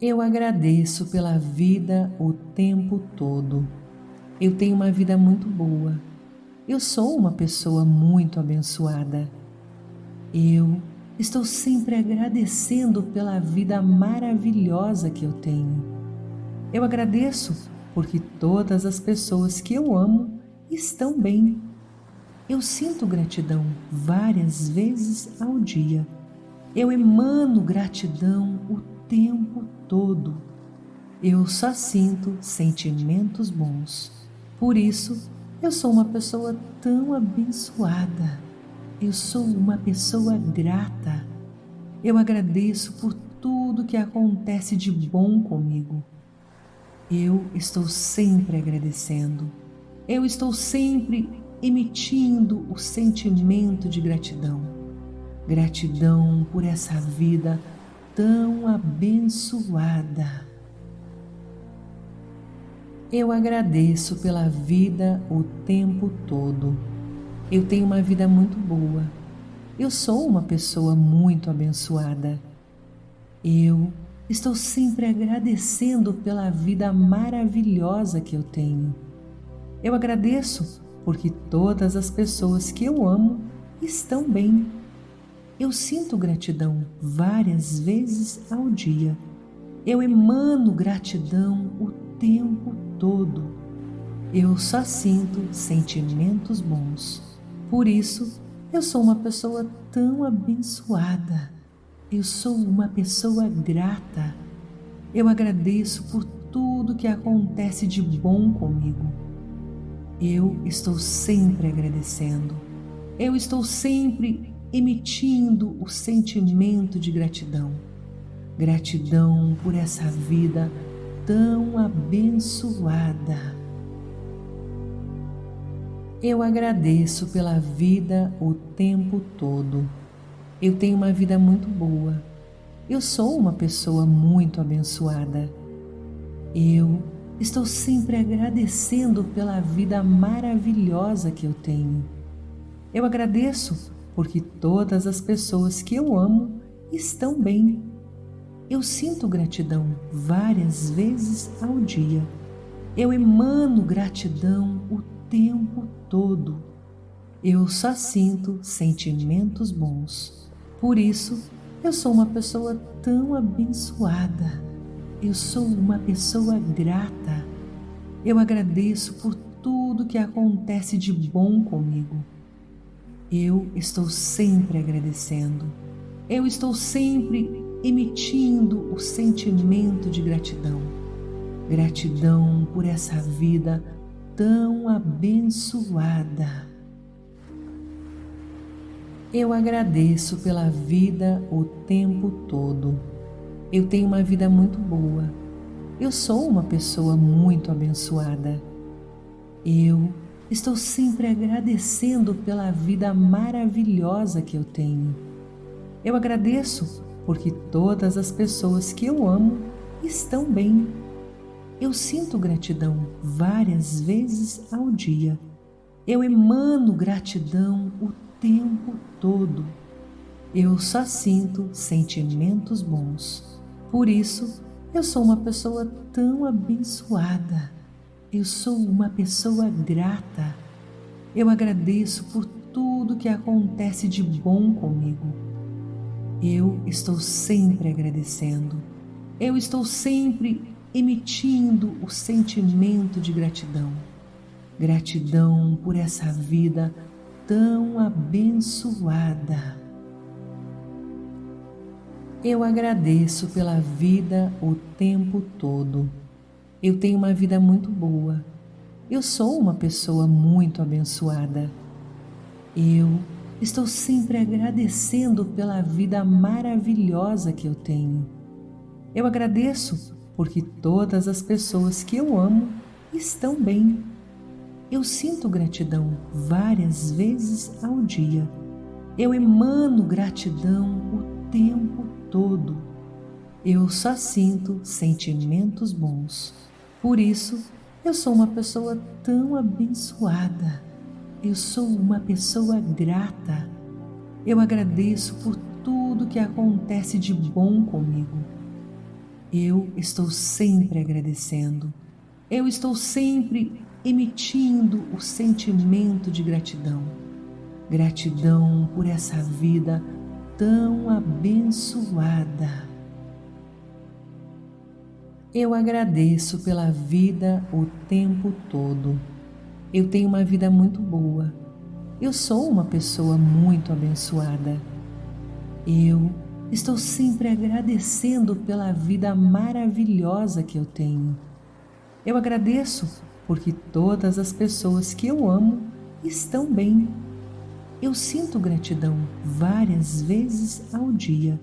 Eu agradeço pela vida o tempo todo. Eu tenho uma vida muito boa. Eu sou uma pessoa muito abençoada. Eu estou sempre agradecendo pela vida maravilhosa que eu tenho. Eu agradeço porque todas as pessoas que eu amo estão bem. Eu sinto gratidão várias vezes ao dia. Eu emano gratidão o tempo todo. Eu só sinto sentimentos bons. Por isso, eu sou uma pessoa tão abençoada. Eu sou uma pessoa grata. Eu agradeço por tudo que acontece de bom comigo. Eu estou sempre agradecendo. Eu estou sempre emitindo o sentimento de gratidão. Gratidão por essa vida tão abençoada. Eu agradeço pela vida o tempo todo. Eu tenho uma vida muito boa. Eu sou uma pessoa muito abençoada. Eu estou sempre agradecendo pela vida maravilhosa que eu tenho. Eu agradeço porque todas as pessoas que eu amo estão bem eu sinto gratidão várias vezes ao dia. Eu emano gratidão o tempo todo. Eu só sinto sentimentos bons. Por isso, eu sou uma pessoa tão abençoada. Eu sou uma pessoa grata. Eu agradeço por tudo que acontece de bom comigo. Eu estou sempre agradecendo. Eu estou sempre emitindo o sentimento de gratidão. Gratidão por essa vida tão abençoada. Eu agradeço pela vida o tempo todo. Eu tenho uma vida muito boa. Eu sou uma pessoa muito abençoada. Eu estou sempre agradecendo pela vida maravilhosa que eu tenho. Eu agradeço porque todas as pessoas que eu amo estão bem. Eu sinto gratidão várias vezes ao dia. Eu emano gratidão o tempo todo. Eu só sinto sentimentos bons. Por isso, eu sou uma pessoa tão abençoada. Eu sou uma pessoa grata. Eu agradeço por tudo que acontece de bom comigo. Eu estou sempre agradecendo. Eu estou sempre emitindo o sentimento de gratidão. Gratidão por essa vida tão abençoada. Eu agradeço pela vida o tempo todo. Eu tenho uma vida muito boa. Eu sou uma pessoa muito abençoada. Eu Estou sempre agradecendo pela vida maravilhosa que eu tenho. Eu agradeço porque todas as pessoas que eu amo estão bem. Eu sinto gratidão várias vezes ao dia. Eu emano gratidão o tempo todo. Eu só sinto sentimentos bons. Por isso, eu sou uma pessoa tão abençoada. Eu sou uma pessoa grata. Eu agradeço por tudo que acontece de bom comigo. Eu estou sempre agradecendo. Eu estou sempre emitindo o sentimento de gratidão. Gratidão por essa vida tão abençoada. Eu agradeço pela vida o tempo todo. Eu tenho uma vida muito boa. Eu sou uma pessoa muito abençoada. Eu estou sempre agradecendo pela vida maravilhosa que eu tenho. Eu agradeço porque todas as pessoas que eu amo estão bem. Eu sinto gratidão várias vezes ao dia. Eu emano gratidão o tempo todo. Eu só sinto sentimentos bons. Por isso, eu sou uma pessoa tão abençoada. Eu sou uma pessoa grata. Eu agradeço por tudo que acontece de bom comigo. Eu estou sempre agradecendo. Eu estou sempre emitindo o sentimento de gratidão. Gratidão por essa vida tão abençoada. Eu agradeço pela vida o tempo todo. Eu tenho uma vida muito boa. Eu sou uma pessoa muito abençoada. Eu estou sempre agradecendo pela vida maravilhosa que eu tenho. Eu agradeço porque todas as pessoas que eu amo estão bem. Eu sinto gratidão várias vezes ao dia.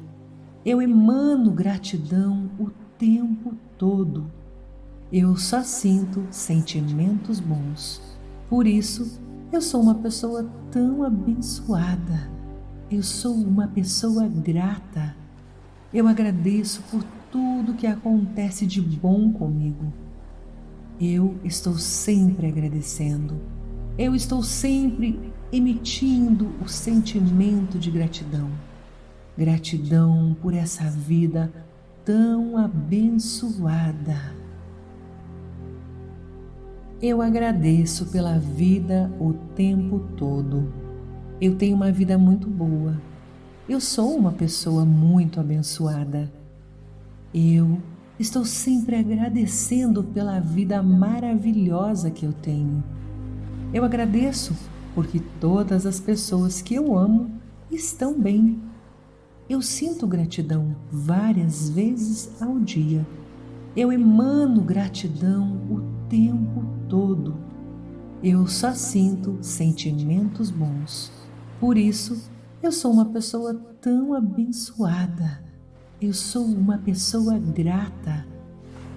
Eu emano gratidão o tempo todo. Eu só sinto sentimentos bons. Por isso, eu sou uma pessoa tão abençoada. Eu sou uma pessoa grata. Eu agradeço por tudo que acontece de bom comigo. Eu estou sempre agradecendo. Eu estou sempre emitindo o sentimento de gratidão. Gratidão por essa vida tão abençoada. Eu agradeço pela vida o tempo todo. Eu tenho uma vida muito boa. Eu sou uma pessoa muito abençoada. Eu estou sempre agradecendo pela vida maravilhosa que eu tenho. Eu agradeço porque todas as pessoas que eu amo estão bem eu sinto gratidão várias vezes ao dia. Eu emano gratidão o tempo todo. Eu só sinto sentimentos bons. Por isso, eu sou uma pessoa tão abençoada. Eu sou uma pessoa grata.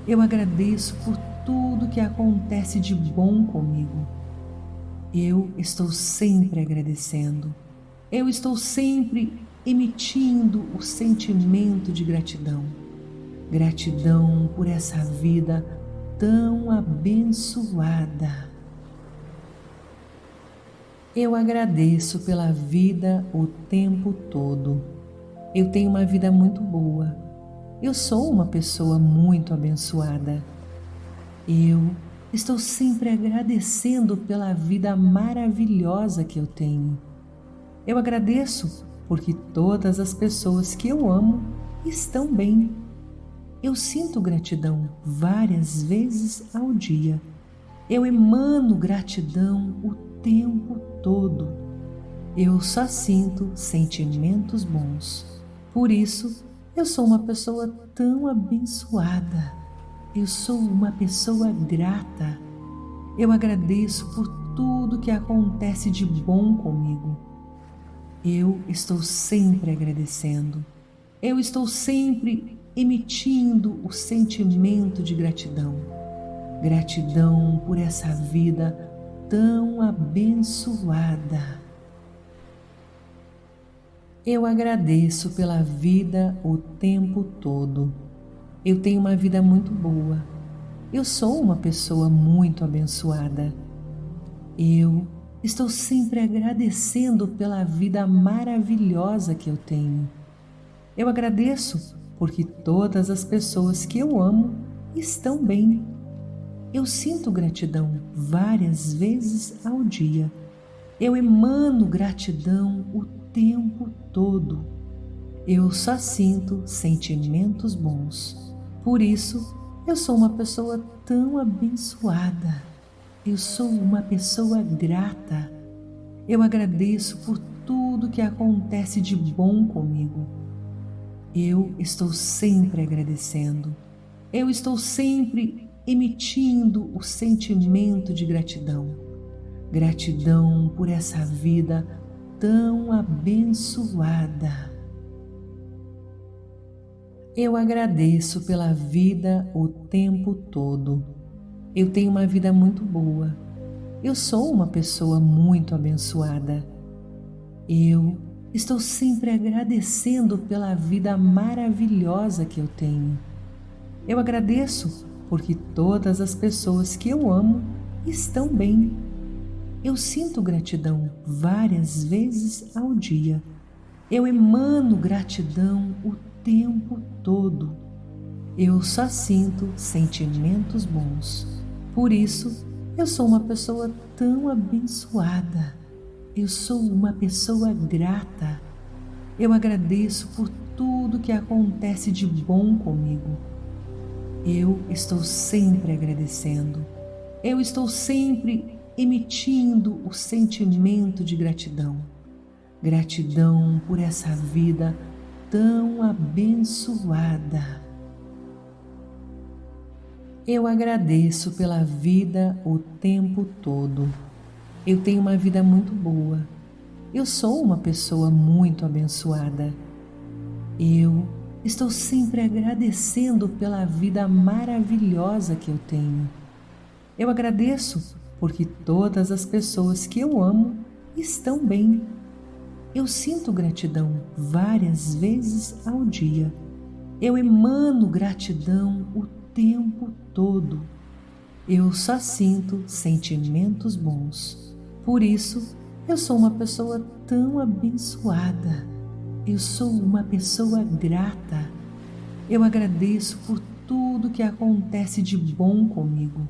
Eu agradeço por tudo que acontece de bom comigo. Eu estou sempre agradecendo. Eu estou sempre emitindo o sentimento de gratidão. Gratidão por essa vida tão abençoada. Eu agradeço pela vida o tempo todo. Eu tenho uma vida muito boa. Eu sou uma pessoa muito abençoada. Eu estou sempre agradecendo pela vida maravilhosa que eu tenho. Eu agradeço porque todas as pessoas que eu amo estão bem. Eu sinto gratidão várias vezes ao dia. Eu emano gratidão o tempo todo. Eu só sinto sentimentos bons. Por isso, eu sou uma pessoa tão abençoada. Eu sou uma pessoa grata. Eu agradeço por tudo que acontece de bom comigo. Eu estou sempre agradecendo. Eu estou sempre emitindo o sentimento de gratidão. Gratidão por essa vida tão abençoada. Eu agradeço pela vida o tempo todo. Eu tenho uma vida muito boa. Eu sou uma pessoa muito abençoada. Eu Estou sempre agradecendo pela vida maravilhosa que eu tenho. Eu agradeço porque todas as pessoas que eu amo estão bem. Eu sinto gratidão várias vezes ao dia. Eu emano gratidão o tempo todo. Eu só sinto sentimentos bons. Por isso, eu sou uma pessoa tão abençoada. Eu sou uma pessoa grata. Eu agradeço por tudo que acontece de bom comigo. Eu estou sempre agradecendo. Eu estou sempre emitindo o sentimento de gratidão. Gratidão por essa vida tão abençoada. Eu agradeço pela vida o tempo todo eu tenho uma vida muito boa. Eu sou uma pessoa muito abençoada. Eu estou sempre agradecendo pela vida maravilhosa que eu tenho. Eu agradeço porque todas as pessoas que eu amo estão bem. Eu sinto gratidão várias vezes ao dia. Eu emano gratidão o tempo todo. Eu só sinto sentimentos bons. Por isso, eu sou uma pessoa tão abençoada. Eu sou uma pessoa grata. Eu agradeço por tudo que acontece de bom comigo. Eu estou sempre agradecendo. Eu estou sempre emitindo o sentimento de gratidão. Gratidão por essa vida tão abençoada. Eu agradeço pela vida o tempo todo. Eu tenho uma vida muito boa. Eu sou uma pessoa muito abençoada. Eu estou sempre agradecendo pela vida maravilhosa que eu tenho. Eu agradeço porque todas as pessoas que eu amo estão bem. Eu sinto gratidão várias vezes ao dia. Eu emano gratidão o tempo todo. Eu só sinto sentimentos bons. Por isso, eu sou uma pessoa tão abençoada. Eu sou uma pessoa grata. Eu agradeço por tudo que acontece de bom comigo.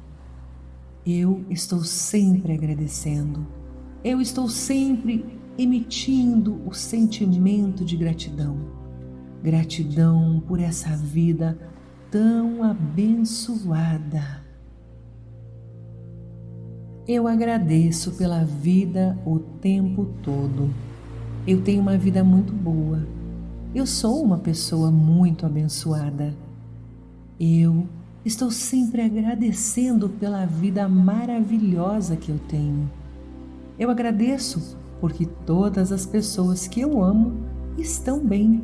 Eu estou sempre agradecendo. Eu estou sempre emitindo o sentimento de gratidão. Gratidão por essa vida tão abençoada. Eu agradeço pela vida o tempo todo. Eu tenho uma vida muito boa. Eu sou uma pessoa muito abençoada. Eu Estou sempre agradecendo pela vida maravilhosa que eu tenho. Eu agradeço porque todas as pessoas que eu amo estão bem.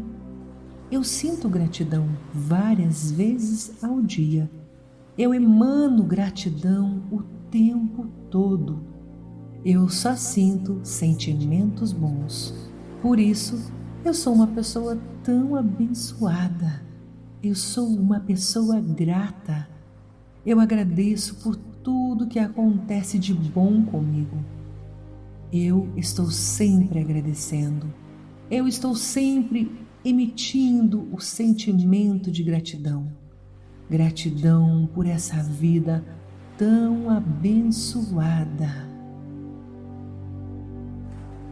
Eu sinto gratidão várias vezes ao dia. Eu emano gratidão o tempo todo. Eu só sinto sentimentos bons. Por isso, eu sou uma pessoa tão abençoada. Eu sou uma pessoa grata. Eu agradeço por tudo que acontece de bom comigo. Eu estou sempre agradecendo. Eu estou sempre emitindo o sentimento de gratidão. Gratidão por essa vida tão abençoada.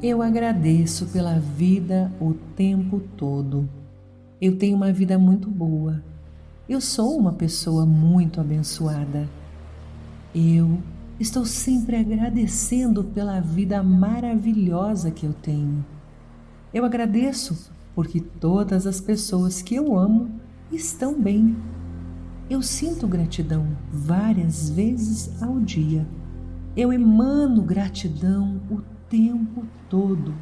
Eu agradeço pela vida o tempo todo. Eu tenho uma vida muito boa. Eu sou uma pessoa muito abençoada. Eu estou sempre agradecendo pela vida maravilhosa que eu tenho. Eu agradeço porque todas as pessoas que eu amo estão bem. Eu sinto gratidão várias vezes ao dia. Eu emano gratidão o tempo todo.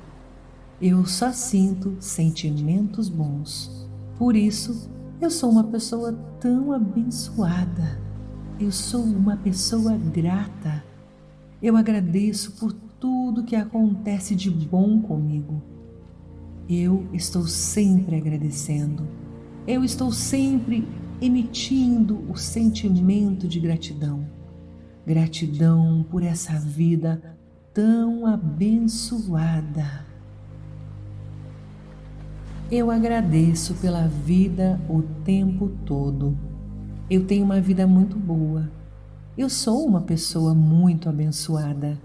Eu só sinto sentimentos bons. Por isso, eu sou uma pessoa tão abençoada. Eu sou uma pessoa grata. Eu agradeço por tudo que acontece de bom comigo. Eu estou sempre agradecendo. Eu estou sempre emitindo o sentimento de gratidão. Gratidão por essa vida tão abençoada. Eu agradeço pela vida o tempo todo. Eu tenho uma vida muito boa. Eu sou uma pessoa muito abençoada.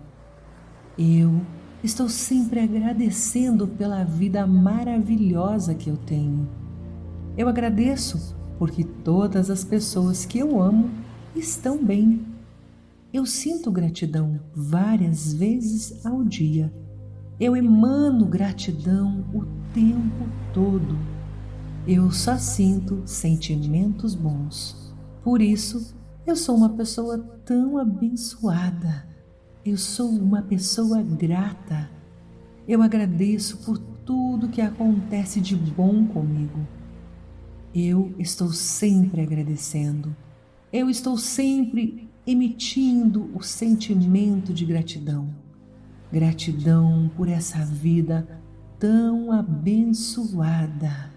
Eu estou sempre agradecendo pela vida maravilhosa que eu tenho. Eu agradeço porque todas as pessoas que eu amo estão bem. Eu sinto gratidão várias vezes ao dia. Eu emano gratidão o tempo todo. Eu só sinto sentimentos bons. Por isso, eu sou uma pessoa tão abençoada. Eu sou uma pessoa grata. Eu agradeço por tudo que acontece de bom comigo. Eu estou sempre agradecendo. Eu estou sempre emitindo o sentimento de gratidão. Gratidão por essa vida tão abençoada.